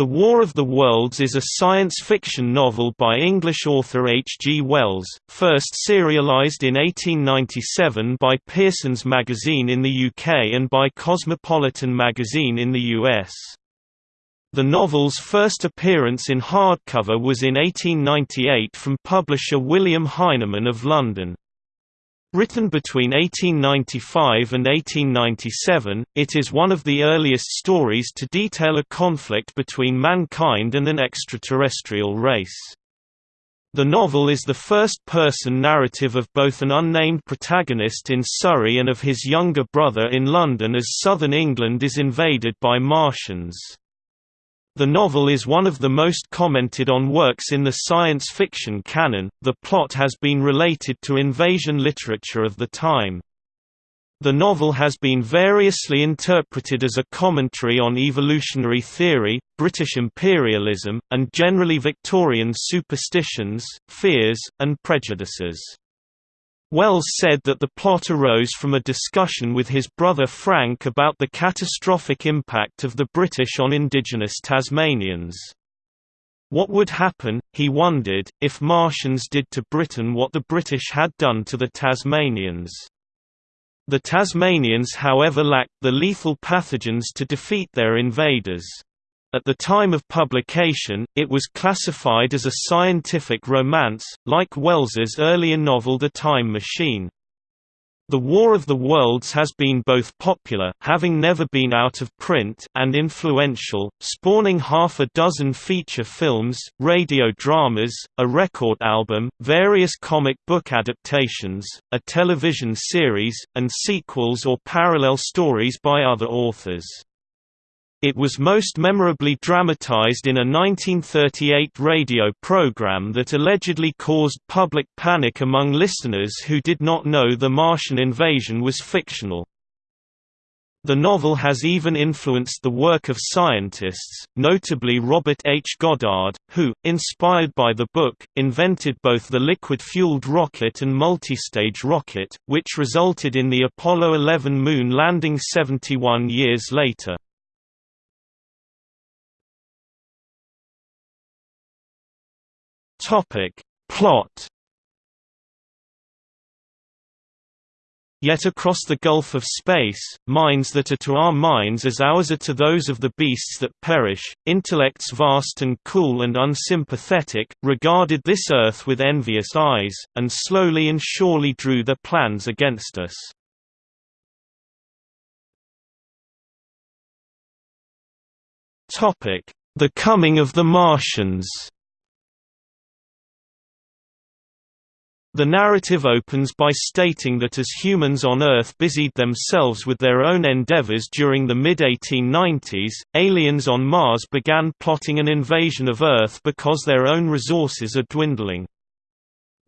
The War of the Worlds is a science fiction novel by English author H. G. Wells, first serialized in 1897 by Pearson's Magazine in the UK and by Cosmopolitan Magazine in the US. The novel's first appearance in hardcover was in 1898 from publisher William Heinemann of London. Written between 1895 and 1897, it is one of the earliest stories to detail a conflict between mankind and an extraterrestrial race. The novel is the first-person narrative of both an unnamed protagonist in Surrey and of his younger brother in London as southern England is invaded by Martians. The novel is one of the most commented on works in the science fiction canon. The plot has been related to invasion literature of the time. The novel has been variously interpreted as a commentary on evolutionary theory, British imperialism, and generally Victorian superstitions, fears, and prejudices. Wells said that the plot arose from a discussion with his brother Frank about the catastrophic impact of the British on indigenous Tasmanians. What would happen, he wondered, if Martians did to Britain what the British had done to the Tasmanians. The Tasmanians however lacked the lethal pathogens to defeat their invaders. At the time of publication, it was classified as a scientific romance, like Wells's earlier novel The Time Machine. The War of the Worlds has been both popular having never been out of print and influential, spawning half a dozen feature films, radio dramas, a record album, various comic book adaptations, a television series, and sequels or parallel stories by other authors. It was most memorably dramatized in a 1938 radio program that allegedly caused public panic among listeners who did not know the Martian invasion was fictional. The novel has even influenced the work of scientists, notably Robert H. Goddard, who, inspired by the book, invented both the liquid-fueled rocket and multistage rocket, which resulted in the Apollo 11 moon landing 71 years later. Topic. Plot Yet across the gulf of space, minds that are to our minds as ours are to those of the beasts that perish, intellects vast and cool and unsympathetic, regarded this earth with envious eyes, and slowly and surely drew their plans against us. The coming of the Martians The narrative opens by stating that as humans on Earth busied themselves with their own endeavors during the mid-1890s, aliens on Mars began plotting an invasion of Earth because their own resources are dwindling.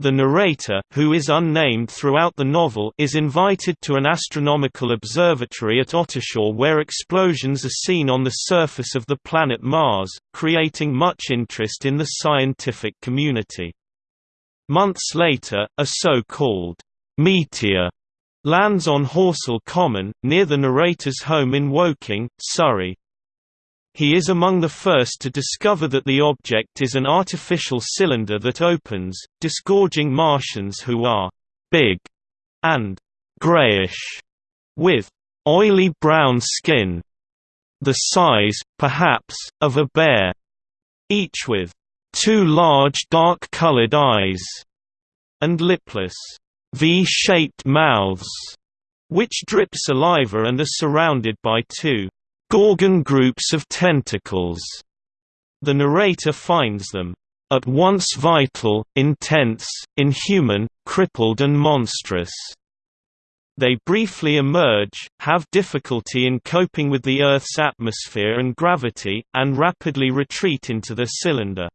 The narrator, who is unnamed throughout the novel, is invited to an astronomical observatory at Ottershaw where explosions are seen on the surface of the planet Mars, creating much interest in the scientific community. Months later, a so-called meteor lands on Horsell Common, near the narrator's home in Woking, Surrey. He is among the first to discover that the object is an artificial cylinder that opens, disgorging Martians who are «big» and «greyish», with «oily brown skin», the size, perhaps, of a bear, each with two large dark-colored eyes, and lipless, V-shaped mouths, which drip saliva and are surrounded by two Gorgon groups of tentacles. The narrator finds them at once vital, intense, inhuman, crippled and monstrous. They briefly emerge, have difficulty in coping with the Earth's atmosphere and gravity, and rapidly retreat into the cylinder.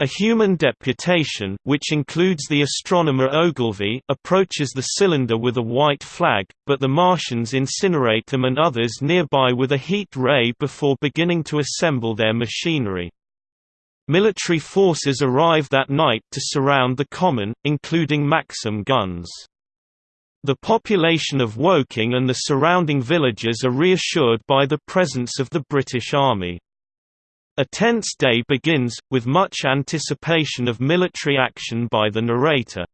A human deputation, which includes the astronomer Ogilvy, approaches the cylinder with a white flag, but the Martians incinerate them and others nearby with a heat ray before beginning to assemble their machinery. Military forces arrive that night to surround the common, including Maxim guns. The population of Woking and the surrounding villages are reassured by the presence of the British Army. A tense day begins, with much anticipation of military action by the narrator.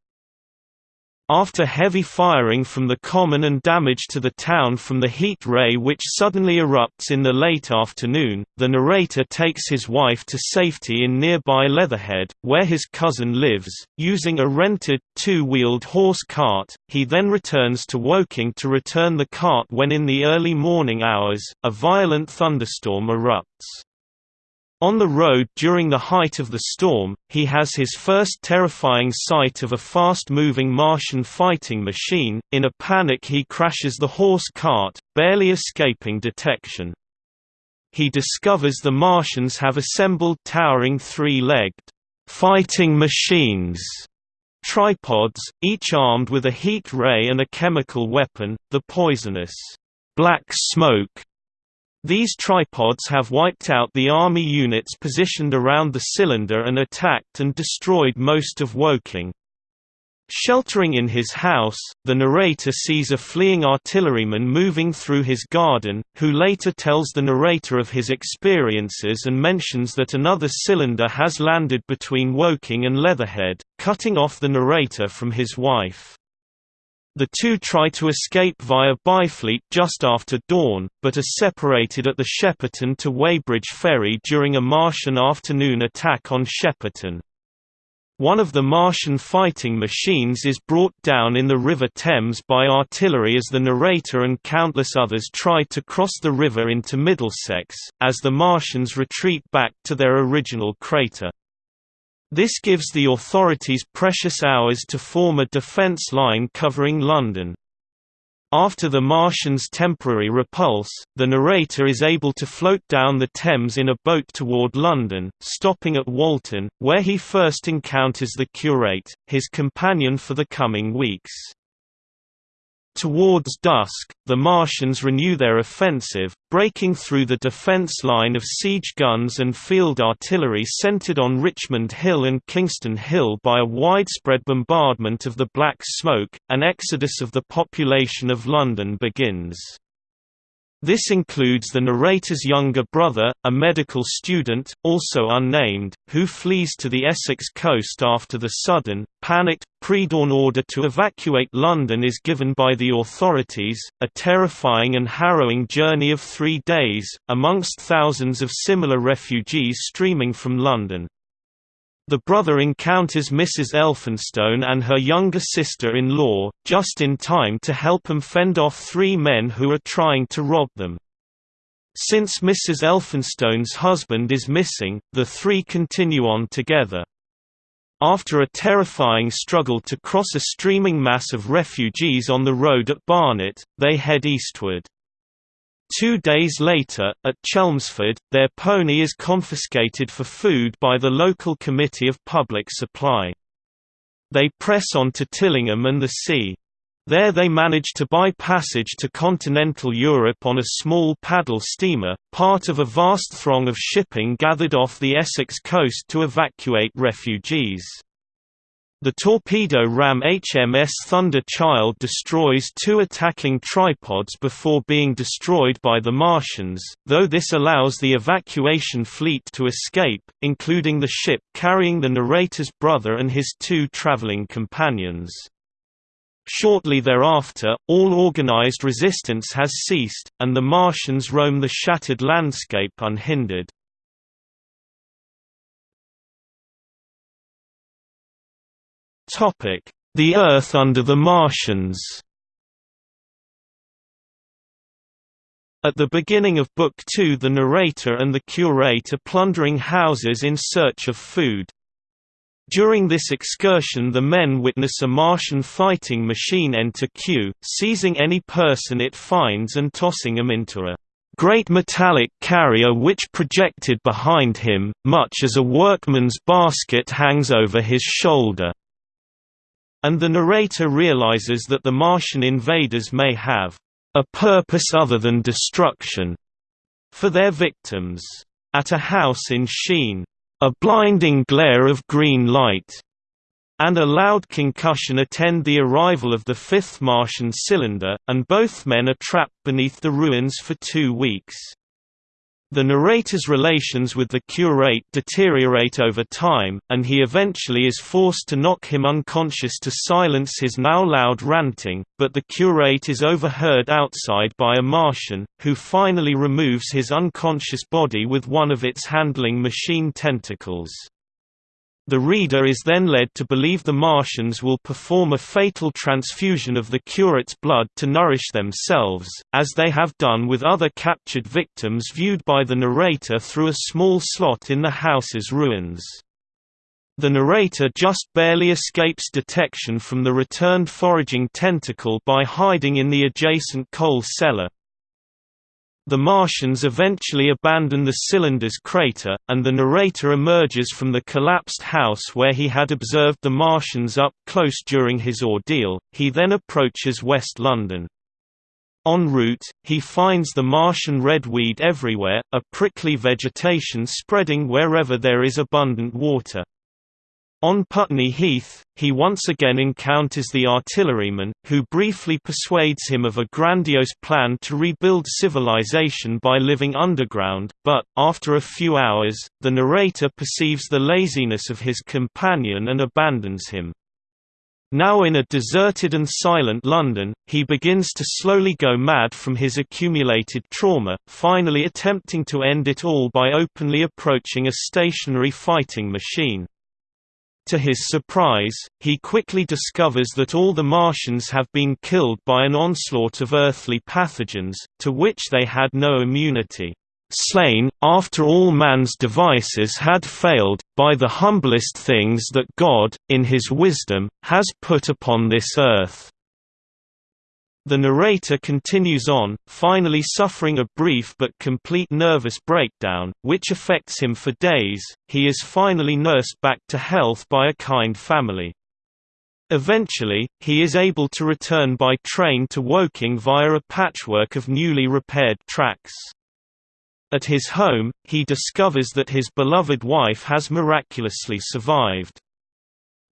After heavy firing from the common and damage to the town from the heat ray which suddenly erupts in the late afternoon, the narrator takes his wife to safety in nearby Leatherhead, where his cousin lives, using a rented, two-wheeled horse cart. He then returns to Woking to return the cart when in the early morning hours, a violent thunderstorm erupts. On the road during the height of the storm, he has his first terrifying sight of a fast-moving Martian fighting machine. In a panic he crashes the horse cart, barely escaping detection. He discovers the Martians have assembled towering three-legged fighting machines tripods, each armed with a heat ray and a chemical weapon, the poisonous black smoke these tripods have wiped out the Army units positioned around the cylinder and attacked and destroyed most of Woking. Sheltering in his house, the narrator sees a fleeing artilleryman moving through his garden, who later tells the narrator of his experiences and mentions that another cylinder has landed between Woking and Leatherhead, cutting off the narrator from his wife. The two try to escape via Byfleet just after dawn, but are separated at the Shepperton to Weybridge ferry during a Martian afternoon attack on Shepperton. One of the Martian fighting machines is brought down in the River Thames by artillery as the narrator and countless others try to cross the river into Middlesex, as the Martians retreat back to their original crater. This gives the authorities precious hours to form a defence line covering London. After the Martians' temporary repulse, the narrator is able to float down the Thames in a boat toward London, stopping at Walton, where he first encounters the curate, his companion for the coming weeks. Towards dusk, the Martians renew their offensive, breaking through the defense line of siege guns and field artillery centered on Richmond Hill and Kingston Hill by a widespread bombardment of the Black Smoke. An exodus of the population of London begins. This includes the narrator's younger brother, a medical student, also unnamed, who flees to the Essex coast after the sudden, panicked, pre-dawn order to evacuate London is given by the authorities, a terrifying and harrowing journey of three days, amongst thousands of similar refugees streaming from London. The brother encounters Mrs. Elphinstone and her younger sister-in-law, just in time to help them fend off three men who are trying to rob them. Since Mrs. Elphinstone's husband is missing, the three continue on together. After a terrifying struggle to cross a streaming mass of refugees on the road at Barnet, they head eastward. Two days later, at Chelmsford, their pony is confiscated for food by the local Committee of Public Supply. They press on to Tillingham and the sea. There they manage to buy passage to continental Europe on a small paddle steamer, part of a vast throng of shipping gathered off the Essex coast to evacuate refugees. The torpedo ram HMS Thunder Child destroys two attacking tripods before being destroyed by the Martians, though this allows the evacuation fleet to escape, including the ship carrying the narrator's brother and his two traveling companions. Shortly thereafter, all organized resistance has ceased, and the Martians roam the shattered landscape unhindered. The Earth under the Martians At the beginning of Book Two the narrator and the curate are plundering houses in search of food. During this excursion the men witness a Martian fighting machine enter Kew, seizing any person it finds and tossing him into a great metallic carrier which projected behind him, much as a workman's basket hangs over his shoulder. And the narrator realizes that the Martian invaders may have a purpose other than destruction for their victims. At a house in Sheen, a blinding glare of green light and a loud concussion attend the arrival of the fifth Martian cylinder, and both men are trapped beneath the ruins for two weeks. The narrator's relations with the curate deteriorate over time, and he eventually is forced to knock him unconscious to silence his now loud ranting, but the curate is overheard outside by a Martian, who finally removes his unconscious body with one of its handling machine tentacles. The reader is then led to believe the Martians will perform a fatal transfusion of the curate's blood to nourish themselves, as they have done with other captured victims viewed by the narrator through a small slot in the house's ruins. The narrator just barely escapes detection from the returned foraging tentacle by hiding in the adjacent coal cellar. The Martians eventually abandon the cylinder's crater, and the narrator emerges from the collapsed house where he had observed the Martians up close during his ordeal. He then approaches West London. En route, he finds the Martian redweed everywhere, a prickly vegetation spreading wherever there is abundant water. On Putney Heath, he once again encounters the artilleryman, who briefly persuades him of a grandiose plan to rebuild civilization by living underground, but, after a few hours, the narrator perceives the laziness of his companion and abandons him. Now in a deserted and silent London, he begins to slowly go mad from his accumulated trauma, finally attempting to end it all by openly approaching a stationary fighting machine. To his surprise, he quickly discovers that all the Martians have been killed by an onslaught of earthly pathogens, to which they had no immunity. Slain, after all man's devices had failed, by the humblest things that God, in his wisdom, has put upon this earth. The narrator continues on, finally suffering a brief but complete nervous breakdown, which affects him for days. He is finally nursed back to health by a kind family. Eventually, he is able to return by train to Woking via a patchwork of newly repaired tracks. At his home, he discovers that his beloved wife has miraculously survived.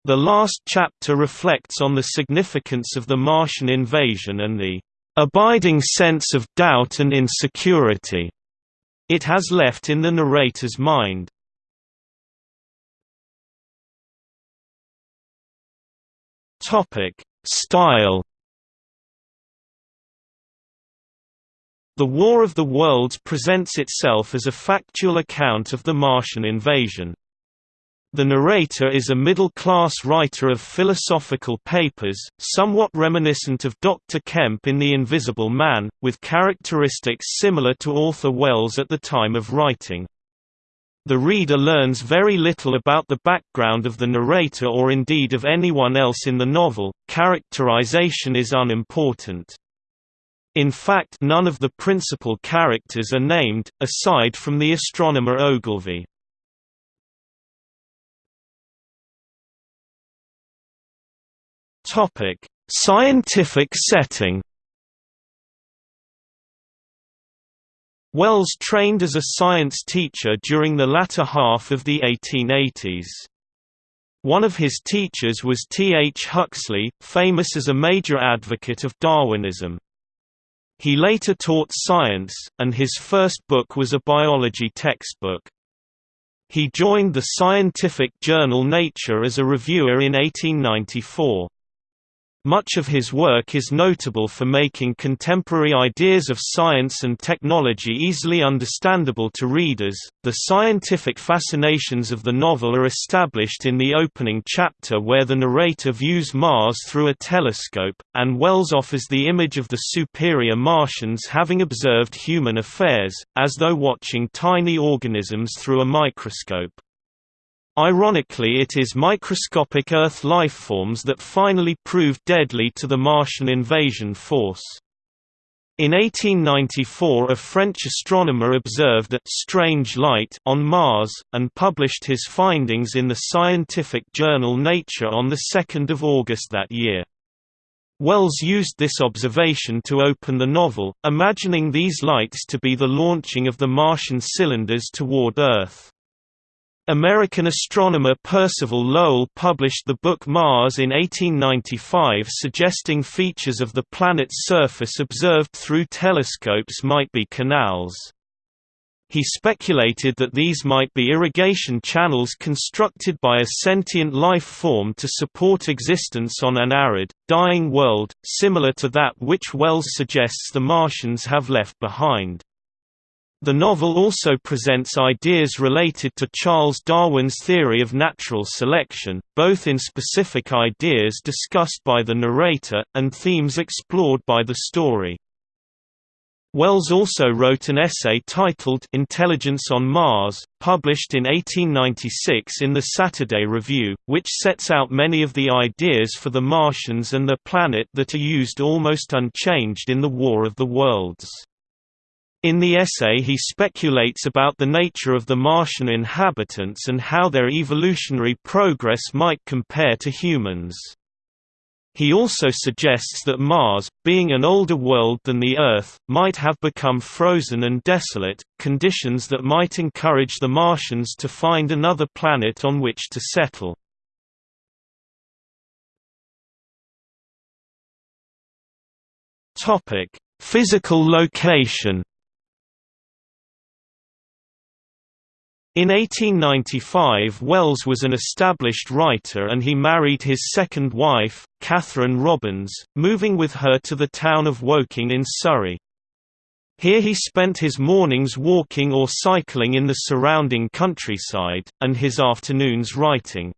The last chapter reflects on the significance of the Martian invasion and the abiding sense of doubt and insecurity it has left in the narrator's mind. Topic: Style. The War of the Worlds presents itself as a factual account of the Martian invasion. The narrator is a middle-class writer of philosophical papers, somewhat reminiscent of Dr. Kemp in The Invisible Man, with characteristics similar to Arthur Wells at the time of writing. The reader learns very little about the background of the narrator or indeed of anyone else in the novel, characterization is unimportant. In fact none of the principal characters are named, aside from the astronomer Ogilvy. Topic: Scientific setting. Wells trained as a science teacher during the latter half of the 1880s. One of his teachers was T. H. Huxley, famous as a major advocate of Darwinism. He later taught science, and his first book was a biology textbook. He joined the scientific journal Nature as a reviewer in 1894. Much of his work is notable for making contemporary ideas of science and technology easily understandable to readers. The scientific fascinations of the novel are established in the opening chapter where the narrator views Mars through a telescope, and Wells offers the image of the superior Martians having observed human affairs, as though watching tiny organisms through a microscope. Ironically it is microscopic Earth lifeforms that finally proved deadly to the Martian invasion force. In 1894 a French astronomer observed a «strange light» on Mars, and published his findings in the scientific journal Nature on 2 August that year. Wells used this observation to open the novel, imagining these lights to be the launching of the Martian cylinders toward Earth. American astronomer Percival Lowell published the book Mars in 1895 suggesting features of the planet's surface observed through telescopes might be canals. He speculated that these might be irrigation channels constructed by a sentient life form to support existence on an arid, dying world, similar to that which Wells suggests the Martians have left behind. The novel also presents ideas related to Charles Darwin's theory of natural selection, both in specific ideas discussed by the narrator, and themes explored by the story. Wells also wrote an essay titled Intelligence on Mars, published in 1896 in the Saturday Review, which sets out many of the ideas for the Martians and their planet that are used almost unchanged in the War of the Worlds. In the essay he speculates about the nature of the Martian inhabitants and how their evolutionary progress might compare to humans. He also suggests that Mars, being an older world than the Earth, might have become frozen and desolate, conditions that might encourage the Martians to find another planet on which to settle. Physical location In 1895 Wells was an established writer and he married his second wife, Catherine Robbins, moving with her to the town of Woking in Surrey. Here he spent his mornings walking or cycling in the surrounding countryside, and his afternoons writing.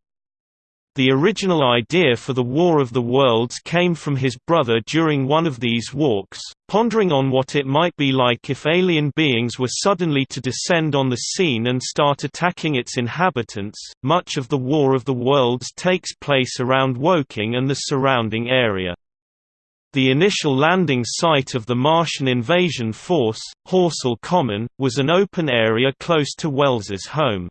The original idea for the War of the Worlds came from his brother during one of these walks, pondering on what it might be like if alien beings were suddenly to descend on the scene and start attacking its inhabitants. Much of the War of the Worlds takes place around Woking and the surrounding area. The initial landing site of the Martian invasion force, Horsell Common, was an open area close to Wells's home.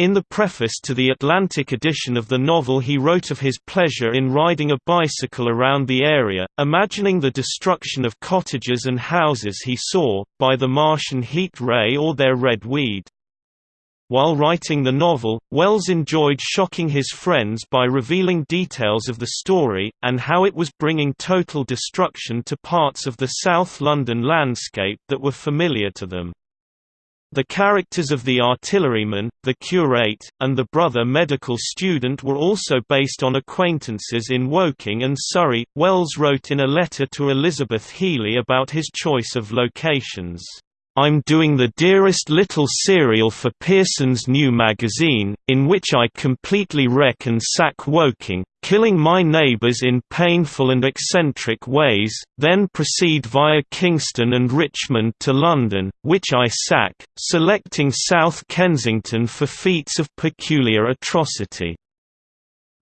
In the preface to the Atlantic edition of the novel he wrote of his pleasure in riding a bicycle around the area, imagining the destruction of cottages and houses he saw, by the Martian heat ray or their red weed. While writing the novel, Wells enjoyed shocking his friends by revealing details of the story, and how it was bringing total destruction to parts of the South London landscape that were familiar to them. The characters of the artilleryman, the curate, and the brother medical student were also based on acquaintances in Woking and Surrey. Wells wrote in a letter to Elizabeth Healey about his choice of locations. I'm doing the dearest little serial for Pearson's new magazine, in which I completely wreck and sack Woking, killing my neighbours in painful and eccentric ways, then proceed via Kingston and Richmond to London, which I sack, selecting South Kensington for feats of peculiar atrocity.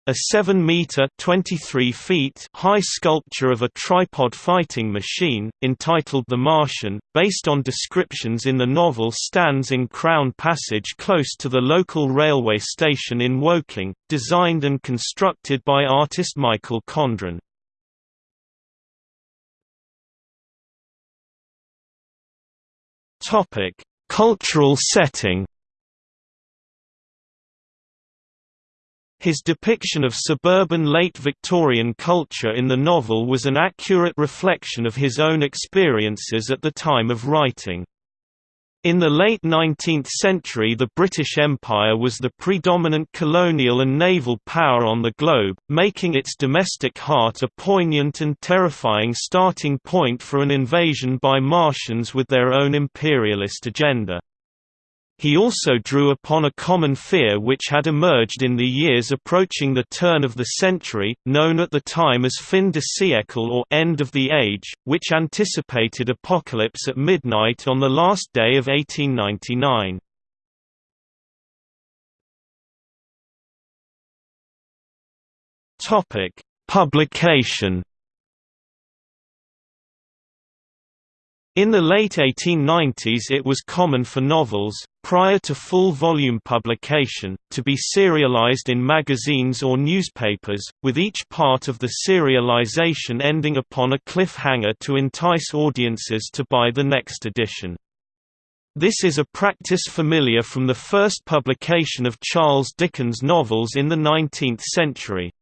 A 7-meter (23 feet) high sculpture of a tripod fighting machine, entitled The Martian, based on descriptions in the novel stands in Crown Passage close to the local railway station in Woking, designed and constructed by artist Michael Condron. Cultural setting His depiction of suburban late Victorian culture in the novel was an accurate reflection of his own experiences at the time of writing. In the late 19th century the British Empire was the predominant colonial and naval power on the globe, making its domestic heart a poignant and terrifying starting point for an invasion by Martians with their own imperialist agenda. He also drew upon a common fear which had emerged in the years approaching the turn of the century, known at the time as fin de siècle or end of the age, which anticipated apocalypse at midnight on the last day of 1899. Publication In the late 1890s it was common for novels, prior to full-volume publication, to be serialized in magazines or newspapers, with each part of the serialization ending upon a cliffhanger to entice audiences to buy the next edition. This is a practice familiar from the first publication of Charles Dickens novels in the 19th century.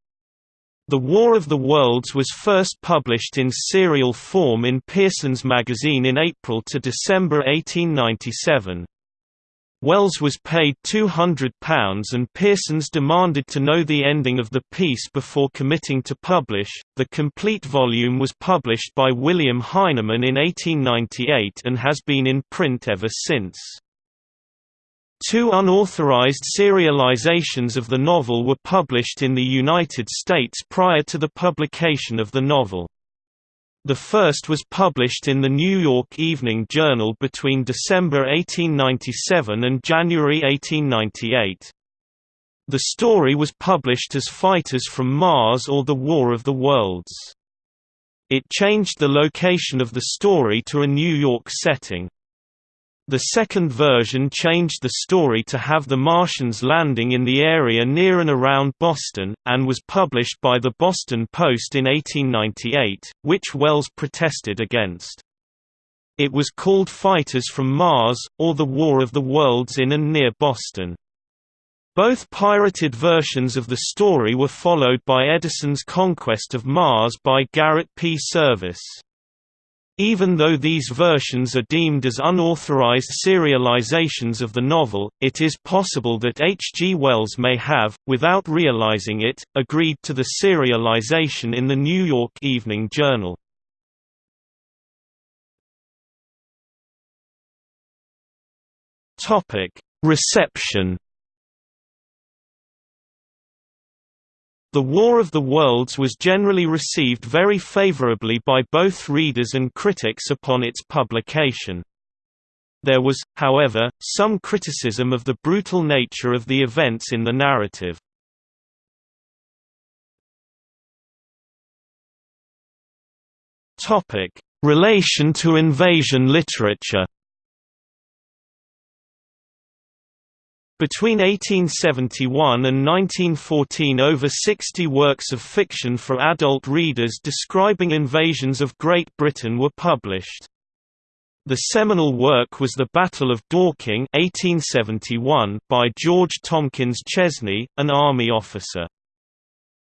The War of the Worlds was first published in serial form in Pearson's magazine in April to December 1897. Wells was paid £200 and Pearsons demanded to know the ending of the piece before committing to publish. The complete volume was published by William Heinemann in 1898 and has been in print ever since. Two unauthorized serializations of the novel were published in the United States prior to the publication of the novel. The first was published in the New York Evening Journal between December 1897 and January 1898. The story was published as Fighters from Mars or The War of the Worlds. It changed the location of the story to a New York setting. The second version changed the story to have the Martians landing in the area near and around Boston, and was published by the Boston Post in 1898, which Wells protested against. It was called Fighters from Mars, or The War of the Worlds in and near Boston. Both pirated versions of the story were followed by Edison's Conquest of Mars by Garrett P. Serviss. Even though these versions are deemed as unauthorized serializations of the novel, it is possible that H. G. Wells may have, without realizing it, agreed to the serialization in the New York Evening Journal. Reception The War of the Worlds was generally received very favorably by both readers and critics upon its publication. There was, however, some criticism of the brutal nature of the events in the narrative. Relation to invasion literature Between 1871 and 1914 over 60 works of fiction for adult readers describing invasions of Great Britain were published. The seminal work was The Battle of Dorking 1871 by George Tomkyns Chesney, an army officer.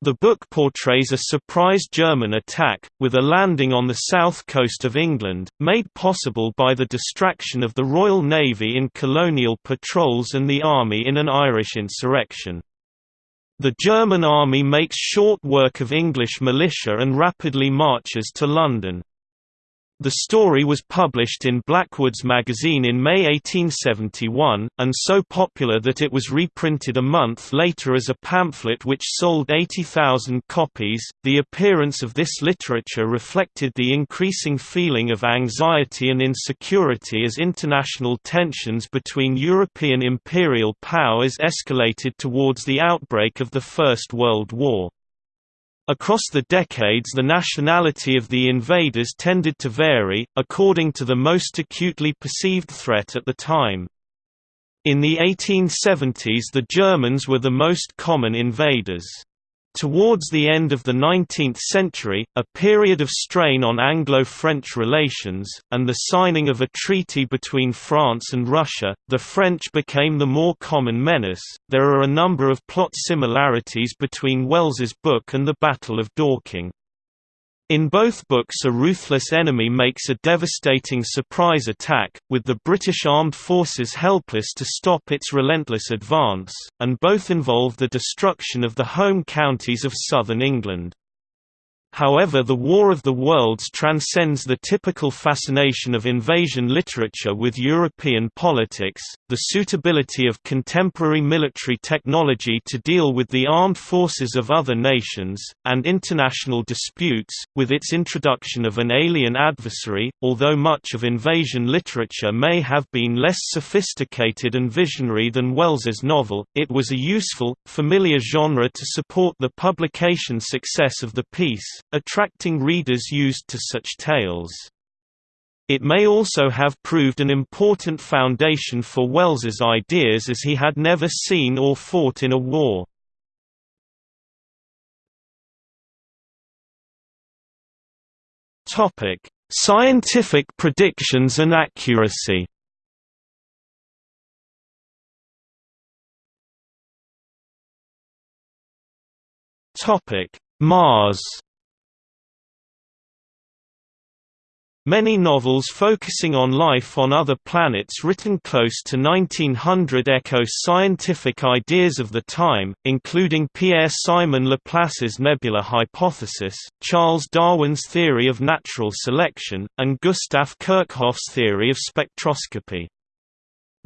The book portrays a surprise German attack, with a landing on the south coast of England, made possible by the distraction of the Royal Navy in colonial patrols and the army in an Irish insurrection. The German army makes short work of English militia and rapidly marches to London. The story was published in Blackwood's magazine in May 1871, and so popular that it was reprinted a month later as a pamphlet which sold 80,000 copies. The appearance of this literature reflected the increasing feeling of anxiety and insecurity as international tensions between European imperial powers escalated towards the outbreak of the First World War. Across the decades the nationality of the invaders tended to vary, according to the most acutely perceived threat at the time. In the 1870s the Germans were the most common invaders. Towards the end of the 19th century, a period of strain on Anglo-French relations, and the signing of a treaty between France and Russia, the French became the more common menace. There are a number of plot similarities between Wells's book and the Battle of Dorking. In both books a ruthless enemy makes a devastating surprise attack, with the British armed forces helpless to stop its relentless advance, and both involve the destruction of the home counties of southern England. However the War of the Worlds transcends the typical fascination of invasion literature with European politics, the suitability of contemporary military technology to deal with the armed forces of other nations, and international disputes, with its introduction of an alien adversary. Although much of invasion literature may have been less sophisticated and visionary than Wells's novel, it was a useful, familiar genre to support the publication success of the piece, attracting readers used to such tales. It may also have proved an important foundation for Wells's ideas as he had never seen or fought in a war. Scientific predictions and accuracy Mars Many novels focusing on life on other planets written close to 1900 echo scientific ideas of the time, including Pierre-Simon Laplace's nebula hypothesis, Charles Darwin's theory of natural selection, and Gustav Kirchhoff's theory of spectroscopy.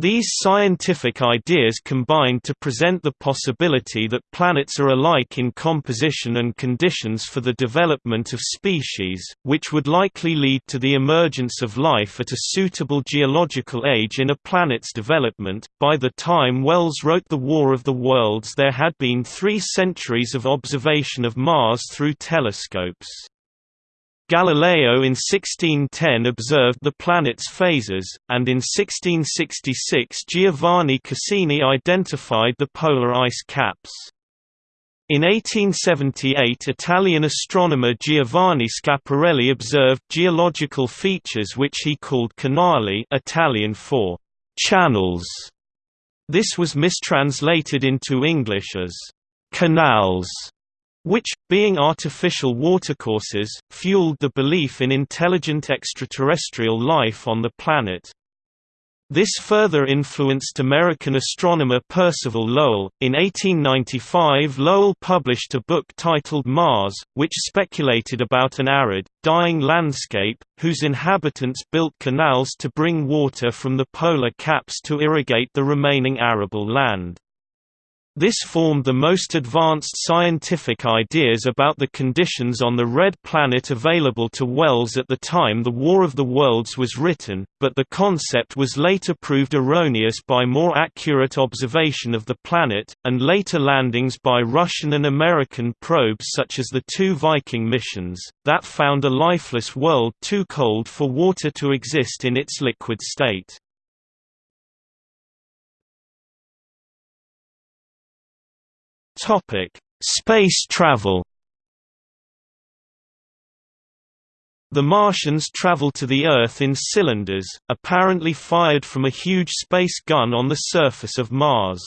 These scientific ideas combine to present the possibility that planets are alike in composition and conditions for the development of species, which would likely lead to the emergence of life at a suitable geological age in a planet's development. By the time Wells wrote The War of the Worlds, there had been three centuries of observation of Mars through telescopes. Galileo in 1610 observed the planet's phases, and in 1666 Giovanni Cassini identified the polar ice caps. In 1878 Italian astronomer Giovanni Schiaparelli observed geological features which he called canali Italian for «channels». This was mistranslated into English as «canals» which, being artificial watercourses, fueled the belief in intelligent extraterrestrial life on the planet. This further influenced American astronomer Percival Lowell. In 1895, Lowell published a book titled Mars, which speculated about an arid, dying landscape, whose inhabitants built canals to bring water from the polar caps to irrigate the remaining arable land. This formed the most advanced scientific ideas about the conditions on the red planet available to Wells at the time The War of the Worlds was written, but the concept was later proved erroneous by more accurate observation of the planet, and later landings by Russian and American probes such as the two Viking missions, that found a lifeless world too cold for water to exist in its liquid state. Topic: Space travel. The Martians travel to the Earth in cylinders, apparently fired from a huge space gun on the surface of Mars.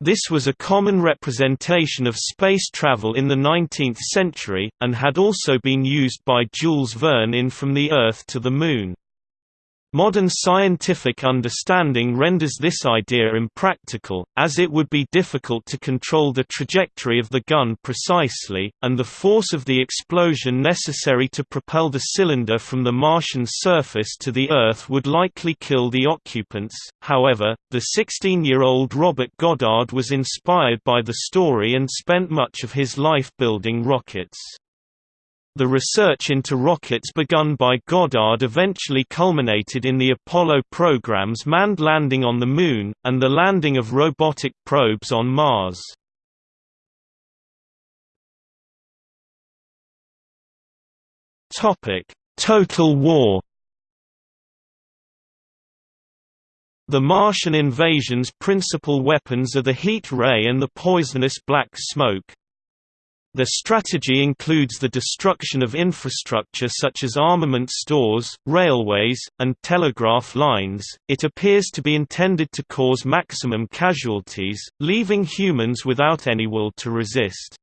This was a common representation of space travel in the 19th century, and had also been used by Jules Verne in From the Earth to the Moon. Modern scientific understanding renders this idea impractical, as it would be difficult to control the trajectory of the gun precisely, and the force of the explosion necessary to propel the cylinder from the Martian surface to the Earth would likely kill the occupants. However, the 16-year-old Robert Goddard was inspired by the story and spent much of his life building rockets. The research into rockets begun by Goddard eventually culminated in the Apollo program's manned landing on the Moon, and the landing of robotic probes on Mars. Total War The Martian invasion's principal weapons are the heat ray and the poisonous black smoke. Their strategy includes the destruction of infrastructure such as armament stores, railways, and telegraph lines. It appears to be intended to cause maximum casualties, leaving humans without any will to resist.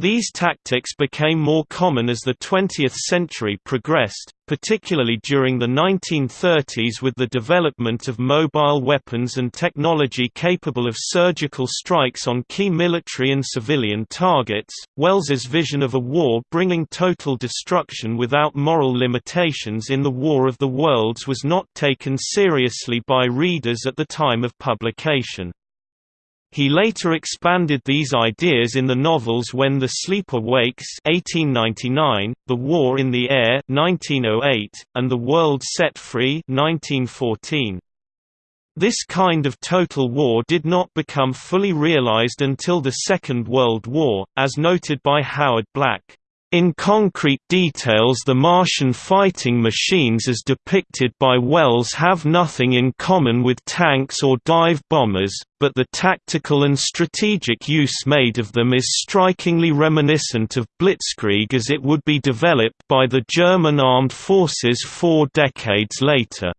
These tactics became more common as the 20th century progressed, particularly during the 1930s with the development of mobile weapons and technology capable of surgical strikes on key military and civilian targets. Wells's vision of a war bringing total destruction without moral limitations in the War of the Worlds was not taken seriously by readers at the time of publication. He later expanded these ideas in the novels When the Sleeper Wakes 1899, The War in the Air 1908, and The World Set Free 1914. This kind of total war did not become fully realized until the Second World War, as noted by Howard Black. In concrete details the Martian fighting machines as depicted by Wells have nothing in common with tanks or dive bombers, but the tactical and strategic use made of them is strikingly reminiscent of Blitzkrieg as it would be developed by the German armed forces four decades later.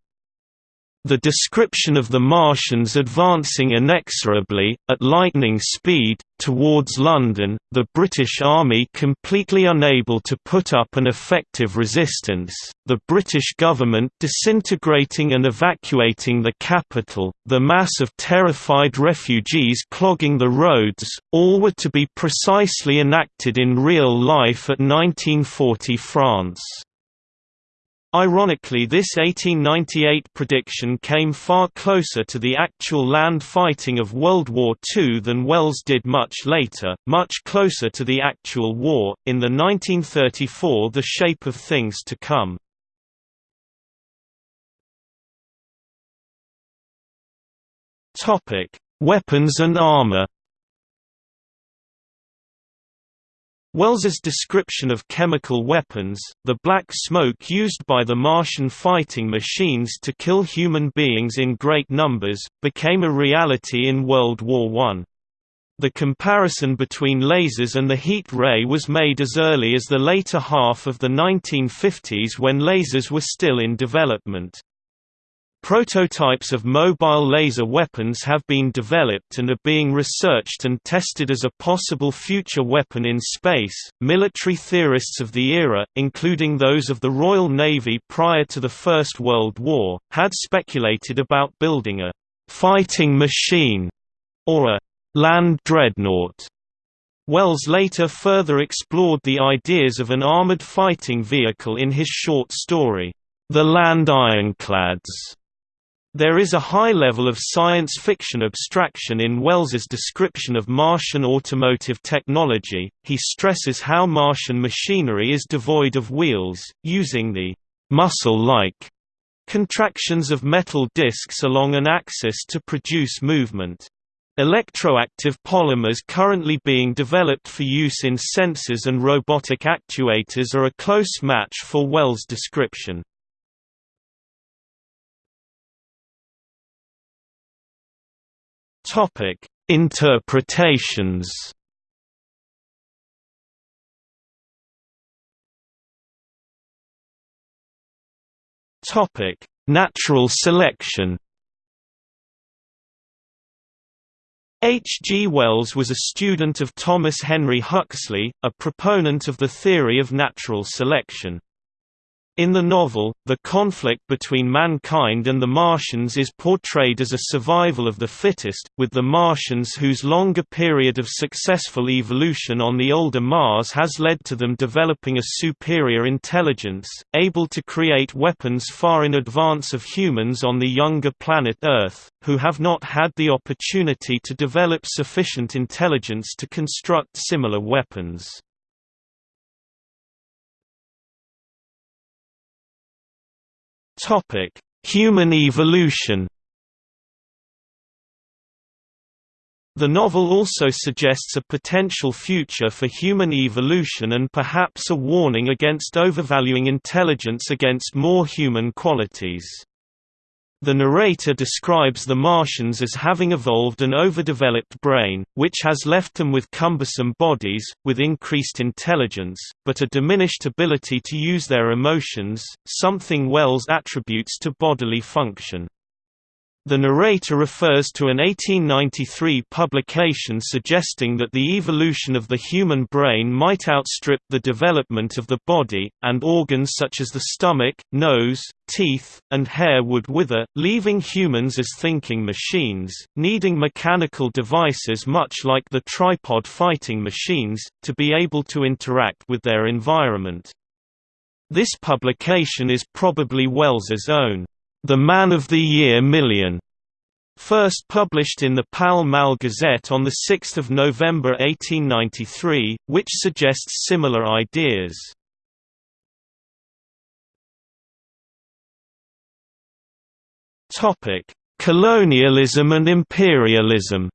The description of the Martians advancing inexorably, at lightning speed, towards London, the British Army completely unable to put up an effective resistance, the British government disintegrating and evacuating the capital, the mass of terrified refugees clogging the roads, all were to be precisely enacted in real life at 1940 France. Ironically this 1898 prediction came far closer to the actual land fighting of World War II than Wells did much later, much closer to the actual war, in the 1934 The Shape of Things to Come. Weapons and armor Wells's description of chemical weapons, the black smoke used by the Martian fighting machines to kill human beings in great numbers, became a reality in World War I. The comparison between lasers and the heat ray was made as early as the later half of the 1950s when lasers were still in development. Prototypes of mobile laser weapons have been developed and are being researched and tested as a possible future weapon in space. Military theorists of the era, including those of the Royal Navy prior to the First World War, had speculated about building a fighting machine or a land dreadnought. Wells later further explored the ideas of an armored fighting vehicle in his short story, The Land Ironclads. There is a high level of science fiction abstraction in Wells's description of Martian automotive technology. He stresses how Martian machinery is devoid of wheels, using the muscle-like contractions of metal discs along an axis to produce movement. Electroactive polymers currently being developed for use in sensors and robotic actuators are a close match for Wells' description. Topic: Interpretations. Topic: Natural selection. H. G. Wells was a student of Thomas Henry Huxley, a proponent of the theory of natural selection. In the novel, the conflict between mankind and the Martians is portrayed as a survival of the fittest, with the Martians whose longer period of successful evolution on the older Mars has led to them developing a superior intelligence, able to create weapons far in advance of humans on the younger planet Earth, who have not had the opportunity to develop sufficient intelligence to construct similar weapons. Topic: Human evolution. The novel also suggests a potential future for human evolution and perhaps a warning against overvaluing intelligence against more human qualities. The narrator describes the Martians as having evolved an overdeveloped brain, which has left them with cumbersome bodies, with increased intelligence, but a diminished ability to use their emotions, something Wells attributes to bodily function. The narrator refers to an 1893 publication suggesting that the evolution of the human brain might outstrip the development of the body, and organs such as the stomach, nose, teeth, and hair would wither, leaving humans as thinking machines, needing mechanical devices much like the tripod fighting machines, to be able to interact with their environment. This publication is probably Wells's own. The Man of the Year Million, first published in the Pall Mall Gazette on 6 November 1893, which suggests similar ideas. Colonialism and imperialism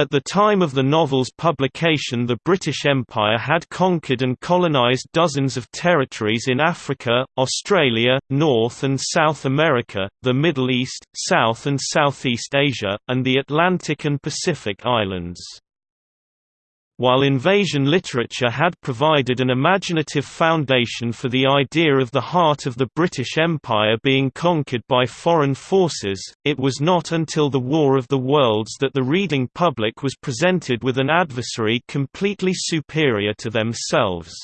At the time of the novel's publication the British Empire had conquered and colonised dozens of territories in Africa, Australia, North and South America, the Middle East, South and Southeast Asia, and the Atlantic and Pacific Islands. While invasion literature had provided an imaginative foundation for the idea of the heart of the British Empire being conquered by foreign forces, it was not until the War of the Worlds that the reading public was presented with an adversary completely superior to themselves.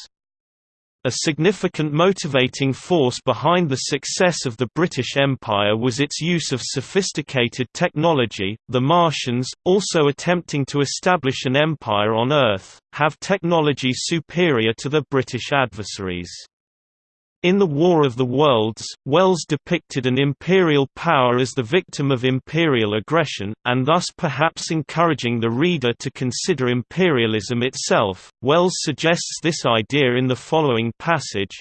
A significant motivating force behind the success of the British Empire was its use of sophisticated technology. The Martians, also attempting to establish an empire on Earth, have technology superior to the British adversaries. In The War of the Worlds, Wells depicted an imperial power as the victim of imperial aggression, and thus perhaps encouraging the reader to consider imperialism itself. Wells suggests this idea in the following passage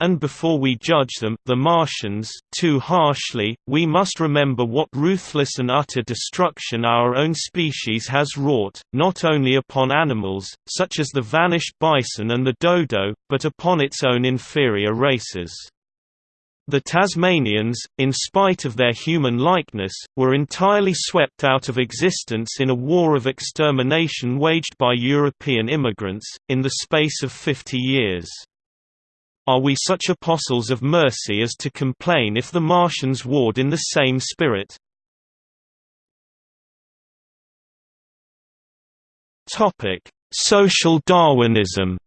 and before we judge them, the Martians, too harshly, we must remember what ruthless and utter destruction our own species has wrought, not only upon animals, such as the vanished bison and the dodo, but upon its own inferior races. The Tasmanians, in spite of their human likeness, were entirely swept out of existence in a war of extermination waged by European immigrants, in the space of 50 years. Are we such apostles of mercy as to complain if the Martians warred in the same spirit? Social Darwinism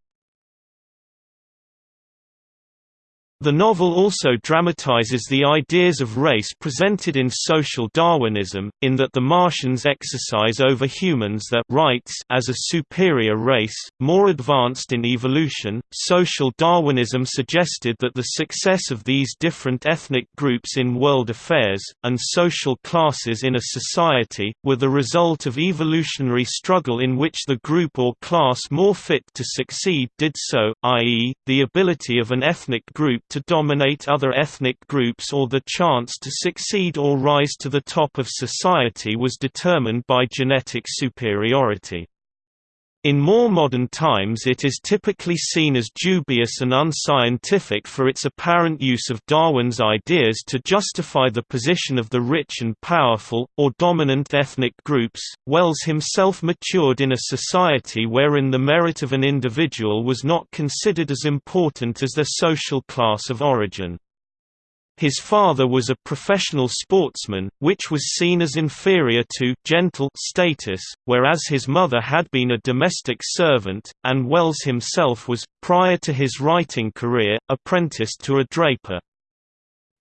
The novel also dramatizes the ideas of race presented in social Darwinism, in that the Martians exercise over humans their rights as a superior race, more advanced in evolution. Social Darwinism suggested that the success of these different ethnic groups in world affairs, and social classes in a society, were the result of evolutionary struggle in which the group or class more fit to succeed did so, i.e., the ability of an ethnic group to dominate other ethnic groups or the chance to succeed or rise to the top of society was determined by genetic superiority. In more modern times it is typically seen as dubious and unscientific for its apparent use of Darwin's ideas to justify the position of the rich and powerful, or dominant ethnic groups. Wells himself matured in a society wherein the merit of an individual was not considered as important as their social class of origin. His father was a professional sportsman, which was seen as inferior to gentle status, whereas his mother had been a domestic servant, and Wells himself was, prior to his writing career, apprenticed to a draper.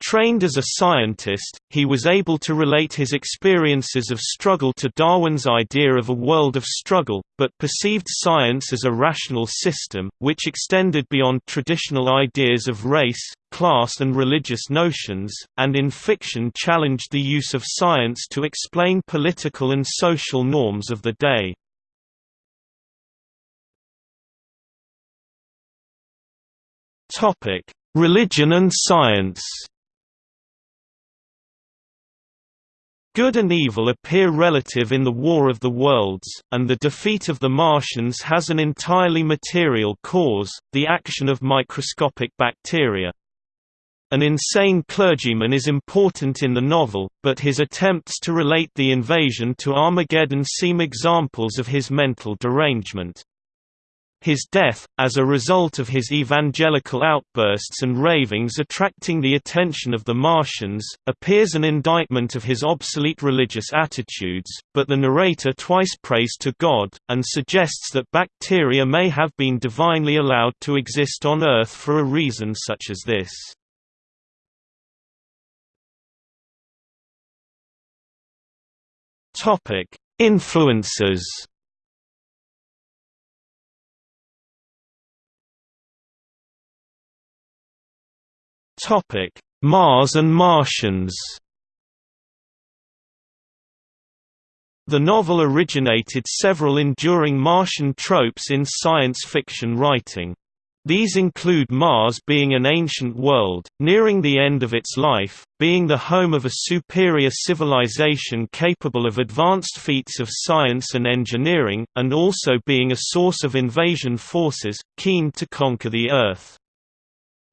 Trained as a scientist, he was able to relate his experiences of struggle to Darwin's idea of a world of struggle, but perceived science as a rational system, which extended beyond traditional ideas of race, class and religious notions, and in fiction challenged the use of science to explain political and social norms of the day. Religion and science Good and evil appear relative in the War of the Worlds, and the defeat of the Martians has an entirely material cause, the action of microscopic bacteria. An insane clergyman is important in the novel, but his attempts to relate the invasion to Armageddon seem examples of his mental derangement. His death, as a result of his evangelical outbursts and ravings attracting the attention of the Martians, appears an indictment of his obsolete religious attitudes, but the narrator twice prays to God, and suggests that bacteria may have been divinely allowed to exist on Earth for a reason such as this. Influences Topic: Mars and Martians. The novel originated several enduring Martian tropes in science fiction writing. These include Mars being an ancient world, nearing the end of its life, being the home of a superior civilization capable of advanced feats of science and engineering, and also being a source of invasion forces, keen to conquer the Earth.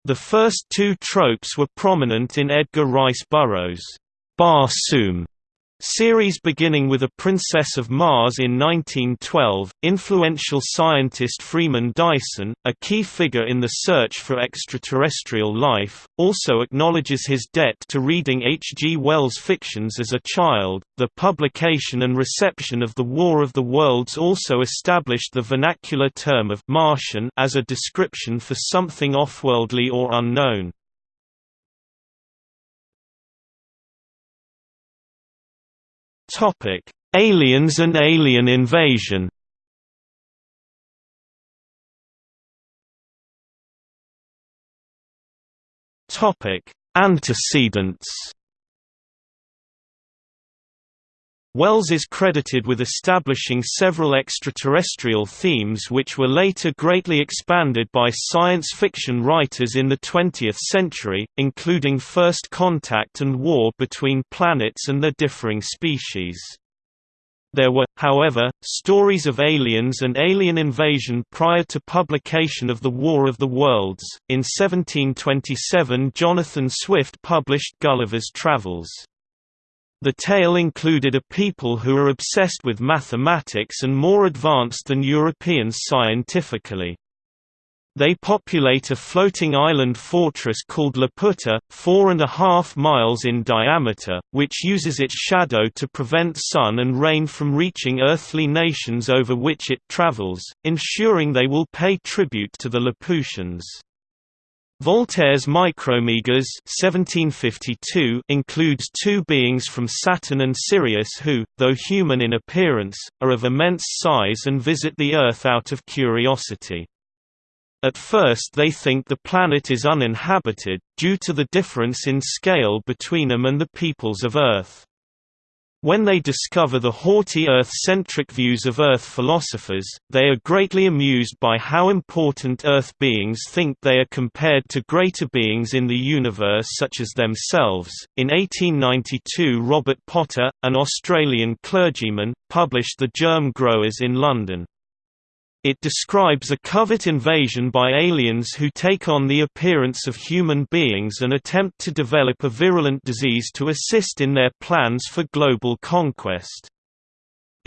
The first two tropes were prominent in Edgar Rice Burroughs' Barsoom Series beginning with A Princess of Mars in 1912, influential scientist Freeman Dyson, a key figure in the search for extraterrestrial life, also acknowledges his debt to reading H. G. Wells' fictions as a child. The publication and reception of The War of the Worlds also established the vernacular term of Martian as a description for something offworldly or unknown. Topic: Aliens and alien invasion. Topic: Antecedents. Wells is credited with establishing several extraterrestrial themes which were later greatly expanded by science fiction writers in the 20th century, including First Contact and war between planets and their differing species. There were, however, stories of aliens and alien invasion prior to publication of The War of the Worlds. In 1727, Jonathan Swift published Gulliver's Travels. The tale included a people who are obsessed with mathematics and more advanced than Europeans scientifically. They populate a floating island fortress called Laputa, four and a half miles in diameter, which uses its shadow to prevent sun and rain from reaching earthly nations over which it travels, ensuring they will pay tribute to the Laputians. Voltaire's Micromegas 1752 includes two beings from Saturn and Sirius who, though human in appearance, are of immense size and visit the Earth out of curiosity. At first they think the planet is uninhabited, due to the difference in scale between them and the peoples of Earth. When they discover the haughty Earth-centric views of Earth philosophers, they are greatly amused by how important Earth beings think they are compared to greater beings in the universe such as themselves. In 1892, Robert Potter, an Australian clergyman, published The Germ Growers in London. It describes a covert invasion by aliens who take on the appearance of human beings and attempt to develop a virulent disease to assist in their plans for global conquest.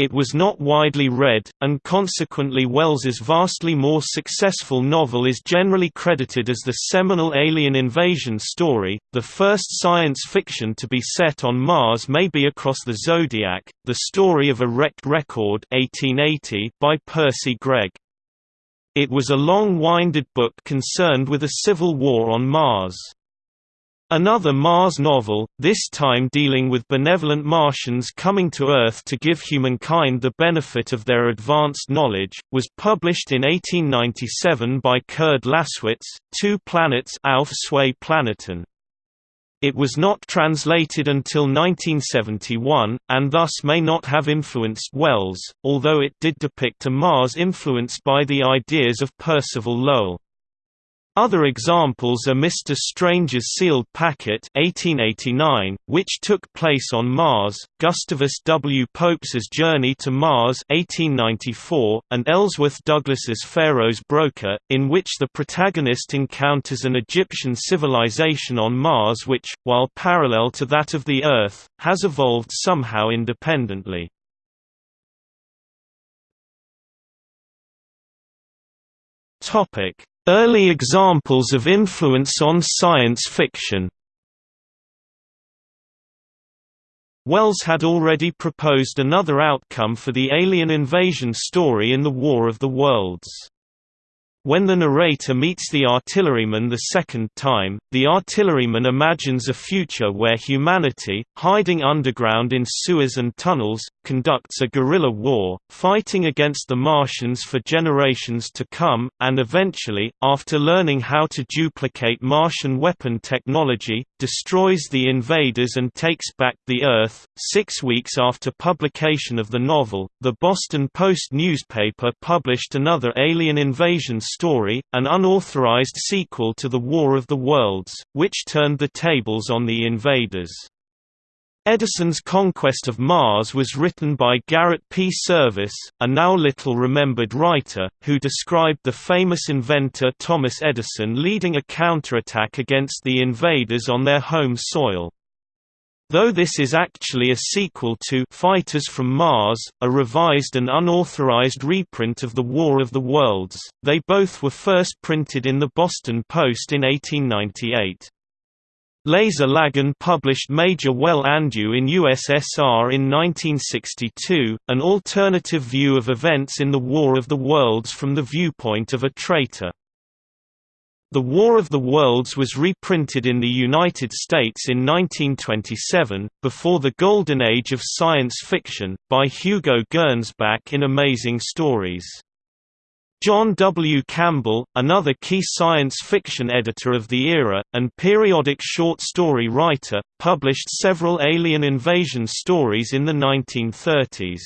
It was not widely read, and consequently Wells's vastly more successful novel is generally credited as the seminal alien invasion story. The first science fiction to be set on Mars may be Across the Zodiac, the story of a wrecked record 1880 by Percy Greg. It was a long-winded book concerned with a civil war on Mars. Another Mars novel, this time dealing with benevolent Martians coming to Earth to give humankind the benefit of their advanced knowledge, was published in 1897 by Kurd Laßwitz, Two Planets Auf Planeten. It was not translated until 1971, and thus may not have influenced Wells, although it did depict a Mars influenced by the ideas of Percival Lowell. Other examples are Mr. Stranger's Sealed Packet 1889, which took place on Mars, Gustavus W. Pope's Journey to Mars 1894, and Ellsworth Douglas's Pharaoh's Broker, in which the protagonist encounters an Egyptian civilization on Mars which, while parallel to that of the Earth, has evolved somehow independently. Topic Early examples of influence on science fiction Wells had already proposed another outcome for the alien invasion story in The War of the Worlds. When the narrator meets the artilleryman the second time, the artilleryman imagines a future where humanity, hiding underground in sewers and tunnels, conducts a guerrilla war, fighting against the Martians for generations to come, and eventually, after learning how to duplicate Martian weapon technology, destroys the invaders and takes back the Earth. Six weeks after publication of the novel, the Boston Post newspaper published another alien invasion story, an unauthorized sequel to The War of the Worlds, which turned the tables on the invaders. Edison's Conquest of Mars was written by Garrett P. Serviss, a now little-remembered writer, who described the famous inventor Thomas Edison leading a counterattack against the invaders on their home soil. Though this is actually a sequel to Fighters from Mars, a revised and unauthorized reprint of The War of the Worlds, they both were first printed in the Boston Post in 1898. Lazar Lagin published Major Well Andyou in USSR in 1962, an alternative view of events in the War of the Worlds from the viewpoint of a traitor. The War of the Worlds was reprinted in the United States in 1927, before the golden age of science fiction, by Hugo Gernsback in Amazing Stories. John W. Campbell, another key science fiction editor of the era, and periodic short story writer, published several alien invasion stories in the 1930s.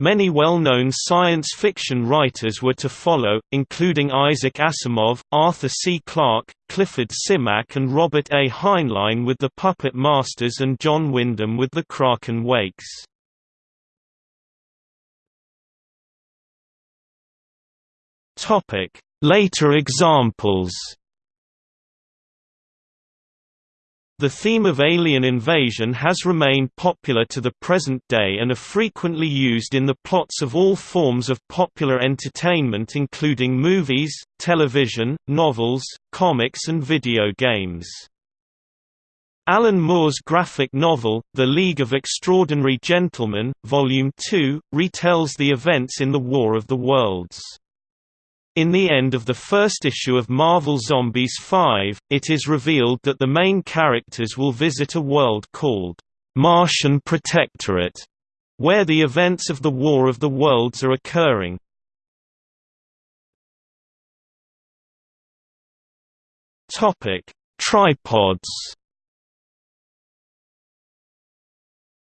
Many well-known science fiction writers were to follow, including Isaac Asimov, Arthur C. Clarke, Clifford Simak and Robert A. Heinlein with The Puppet Masters and John Wyndham with The Kraken Wakes. Later examples The theme of alien invasion has remained popular to the present day and are frequently used in the plots of all forms of popular entertainment including movies, television, novels, comics and video games. Alan Moore's graphic novel, The League of Extraordinary Gentlemen, Volume 2, retells the events in the War of the Worlds. In the end of the first issue of Marvel Zombies 5, it is revealed that the main characters will visit a world called Martian Protectorate, where the events of the War of the Worlds are occurring. Topic: Tripods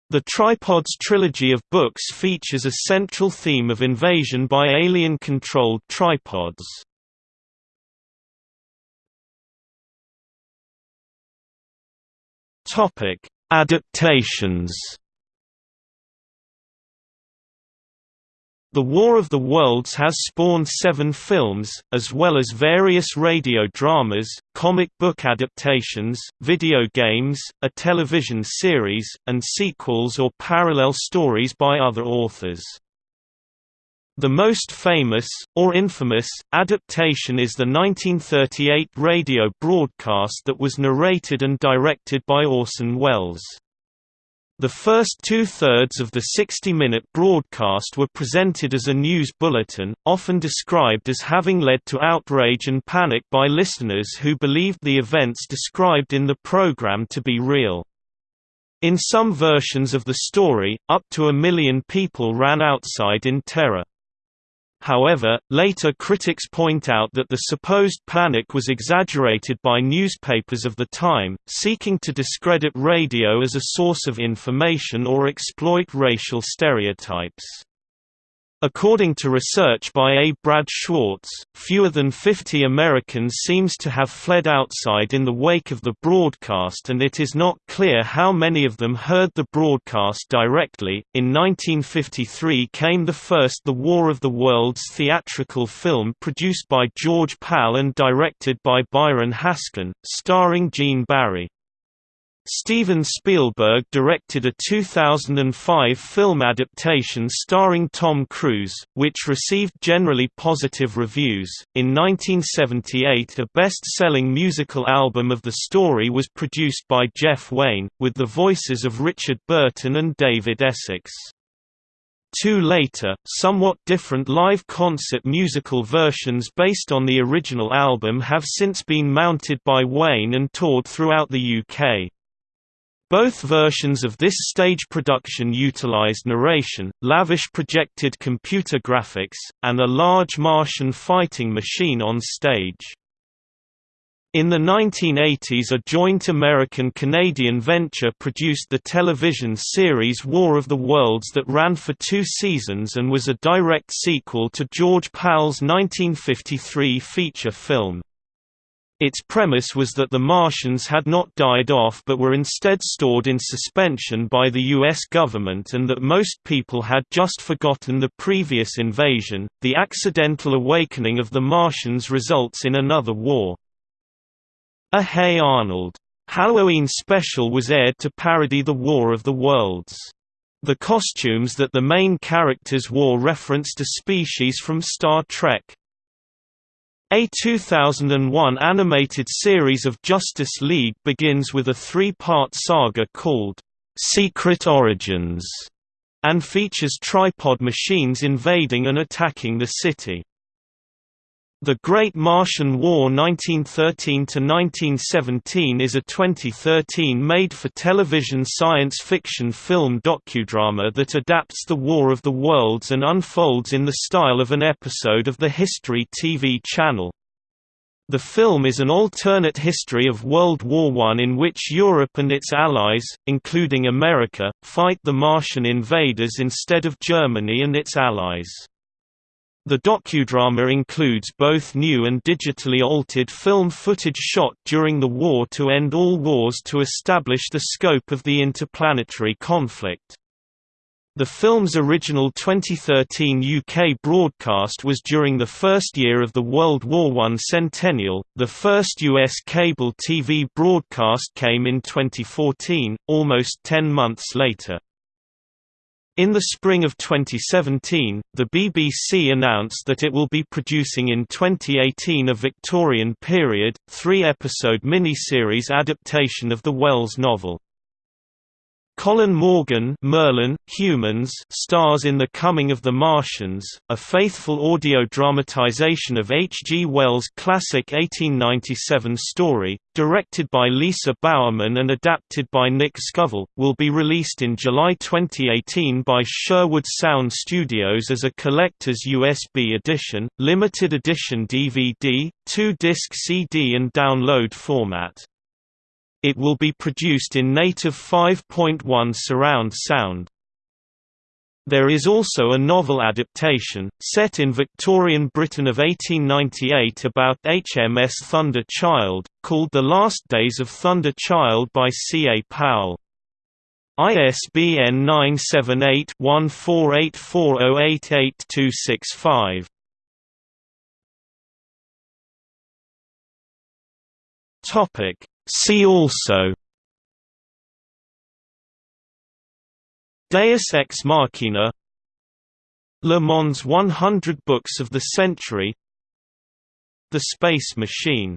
The Tripods trilogy of books features a central theme of invasion by alien-controlled tripods. Adaptations The War of the Worlds has spawned seven films, as well as various radio dramas, comic book adaptations, video games, a television series, and sequels or parallel stories by other authors. The most famous, or infamous, adaptation is the 1938 radio broadcast that was narrated and directed by Orson Welles. The first two-thirds of the 60-minute broadcast were presented as a news bulletin, often described as having led to outrage and panic by listeners who believed the events described in the program to be real. In some versions of the story, up to a million people ran outside in terror. However, later critics point out that the supposed panic was exaggerated by newspapers of the time, seeking to discredit radio as a source of information or exploit racial stereotypes. According to research by A. Brad Schwartz, fewer than 50 Americans seems to have fled outside in the wake of the broadcast and it is not clear how many of them heard the broadcast directly. In 1953 came the first The War of the Worlds theatrical film produced by George Pal and directed by Byron Haskin, starring Gene Barry. Steven Spielberg directed a 2005 film adaptation starring Tom Cruise, which received generally positive reviews. In 1978, a best selling musical album of the story was produced by Jeff Wayne, with the voices of Richard Burton and David Essex. Two later, somewhat different live concert musical versions based on the original album have since been mounted by Wayne and toured throughout the UK. Both versions of this stage production utilized narration, lavish projected computer graphics, and a large Martian fighting machine on stage. In the 1980s a joint American-Canadian venture produced the television series War of the Worlds that ran for two seasons and was a direct sequel to George Pal's 1953 feature film. Its premise was that the Martians had not died off but were instead stored in suspension by the U.S. government and that most people had just forgotten the previous invasion. The accidental awakening of the Martians results in another war. A Hey Arnold! Halloween Special was aired to parody the War of the Worlds. The costumes that the main characters wore referenced a species from Star Trek. A 2001 animated series of Justice League begins with a three-part saga called, "'Secret Origins' and features tripod machines invading and attacking the city. The Great Martian War 1913–1917 is a 2013 made-for-television science fiction film docudrama that adapts the War of the Worlds and unfolds in the style of an episode of the History TV channel. The film is an alternate history of World War I in which Europe and its allies, including America, fight the Martian invaders instead of Germany and its allies. The docudrama includes both new and digitally altered film footage shot during the war to end all wars to establish the scope of the interplanetary conflict. The film's original 2013 UK broadcast was during the first year of the World War I centennial, the first US cable TV broadcast came in 2014, almost ten months later. In the spring of 2017, the BBC announced that it will be producing in 2018 a Victorian period, three-episode miniseries adaptation of the Wells novel. Colin Morgan Merlin, Humans stars in The Coming of the Martians, a faithful audio dramatization of H. G. Wells' classic 1897 story, directed by Lisa Bowerman and adapted by Nick Scovell, will be released in July 2018 by Sherwood Sound Studios as a collector's USB edition, limited edition DVD, two-disc CD and download format. It will be produced in native 5.1 surround sound. There is also a novel adaptation, set in Victorian Britain of 1898 about HMS Thunder Child, called The Last Days of Thunder Child by C. A. Powell. ISBN 978-1484088265. Topic See also Deus Ex Machina Le Mans 100 Books of the Century The Space Machine